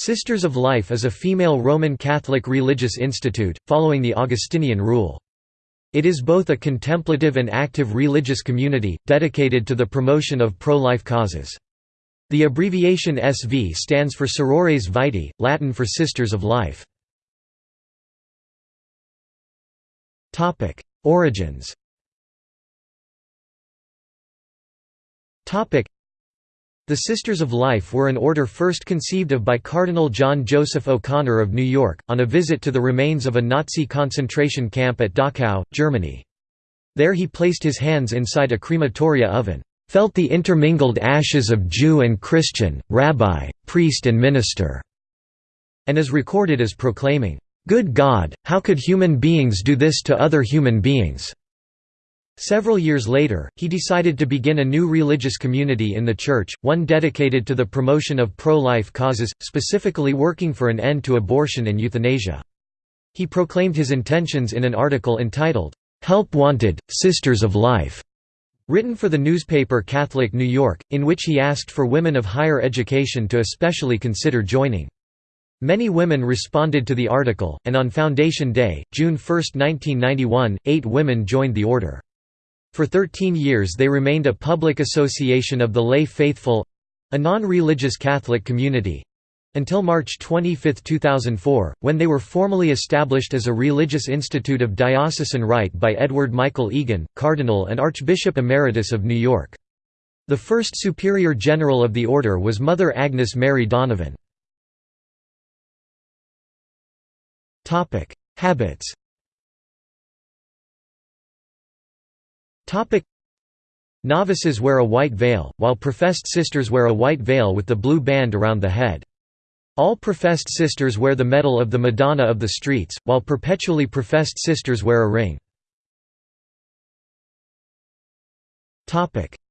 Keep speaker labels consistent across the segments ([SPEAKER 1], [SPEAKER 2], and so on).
[SPEAKER 1] Sisters of Life is a female Roman Catholic religious institute, following the Augustinian rule. It is both a contemplative and active religious community, dedicated to the promotion of pro-life causes. The abbreviation SV stands for Sorores Vitae, Latin for Sisters of Life. Origins the Sisters of Life were an order first conceived of by Cardinal John Joseph O'Connor of New York, on a visit to the remains of a Nazi concentration camp at Dachau, Germany. There he placed his hands inside a crematoria oven, "...felt the intermingled ashes of Jew and Christian, rabbi, priest and minister", and is recorded as proclaiming, "...good God, how could human beings do this to other human beings?" Several years later, he decided to begin a new religious community in the church, one dedicated to the promotion of pro-life causes, specifically working for an end to abortion and euthanasia. He proclaimed his intentions in an article entitled, "'Help Wanted, Sisters of Life' written for the newspaper Catholic New York, in which he asked for women of higher education to especially consider joining. Many women responded to the article, and on Foundation Day, June 1, 1991, eight women joined the order. For 13 years they remained a public association of the lay faithful—a non-religious Catholic community, until March 25, 2004, when they were formally established as a religious institute of diocesan right by Edward Michael Egan, Cardinal and Archbishop Emeritus of New York. The first Superior General of the order was Mother Agnes Mary Donovan. Habits Topic Novices wear a white veil, while professed sisters wear a white veil with the blue band around the head. All professed sisters wear the medal of the Madonna of the Streets, while perpetually professed sisters wear a ring.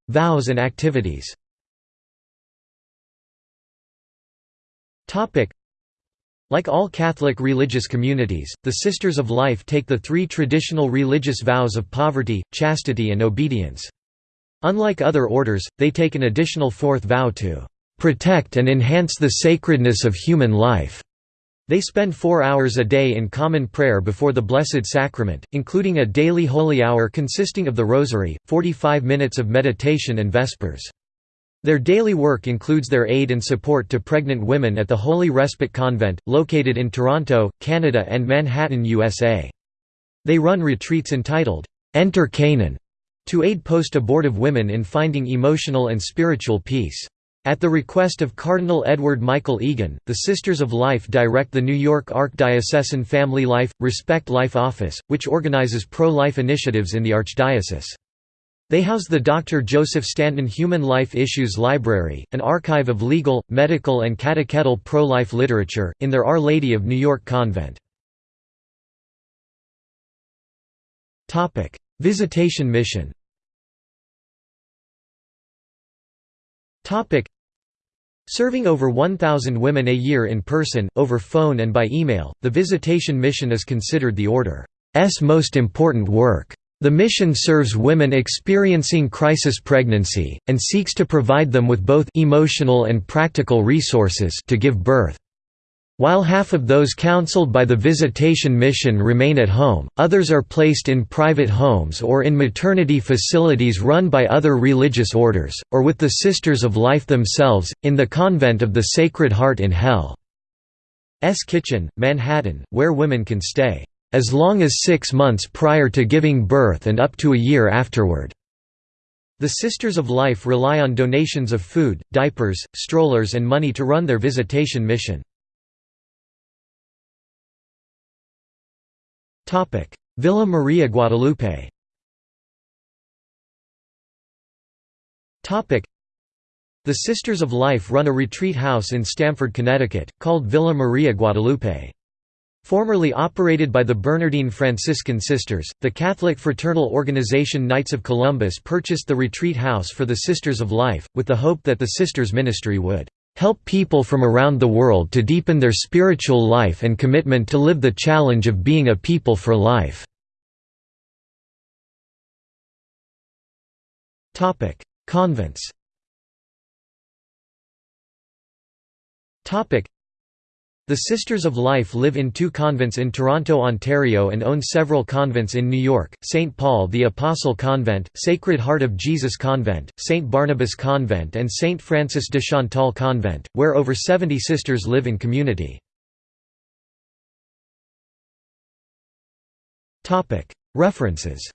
[SPEAKER 1] Vows and activities like all Catholic religious communities, the Sisters of Life take the three traditional religious vows of poverty, chastity and obedience. Unlike other orders, they take an additional fourth vow to "...protect and enhance the sacredness of human life." They spend four hours a day in common prayer before the Blessed Sacrament, including a daily holy hour consisting of the Rosary, 45 minutes of meditation and Vespers. Their daily work includes their aid and support to pregnant women at the Holy Respite Convent, located in Toronto, Canada and Manhattan, USA. They run retreats entitled, "'Enter Canaan' to aid post-abortive women in finding emotional and spiritual peace. At the request of Cardinal Edward Michael Egan, the Sisters of Life direct the New York Archdiocesan Family Life, Respect Life Office, which organizes pro-life initiatives in the Archdiocese. They house the Dr. Joseph Stanton Human Life Issues Library, an archive of legal, medical and catechetical pro-life literature, in their Our Lady of New York convent. Visitation mission Serving over 1,000 women a year in person, over phone and by email, the Visitation Mission is considered the Order's most important work. The mission serves women experiencing crisis pregnancy, and seeks to provide them with both emotional and practical resources to give birth. While half of those counseled by the Visitation Mission remain at home, others are placed in private homes or in maternity facilities run by other religious orders, or with the Sisters of Life themselves, in the Convent of the Sacred Heart in Hell's Kitchen, Manhattan, where women can stay as long as six months prior to giving birth and up to a year afterward. The Sisters of Life rely on donations of food, diapers, strollers and money to run their visitation mission. Villa Maria Guadalupe The Sisters of Life run a retreat house in Stamford, Connecticut, called Villa Maria Guadalupe. Formerly operated by the Bernardine Franciscan Sisters, the Catholic fraternal organization Knights of Columbus purchased the retreat house for the Sisters of Life, with the hope that the Sisters' ministry would help people from around the world to deepen their spiritual life and commitment to live the challenge of being a people for life." Convents The Sisters of Life live in two convents in Toronto, Ontario and own several convents in New York, St. Paul the Apostle Convent, Sacred Heart of Jesus Convent, St. Barnabas Convent and St. Frances de Chantal Convent, where over 70 sisters live in community. References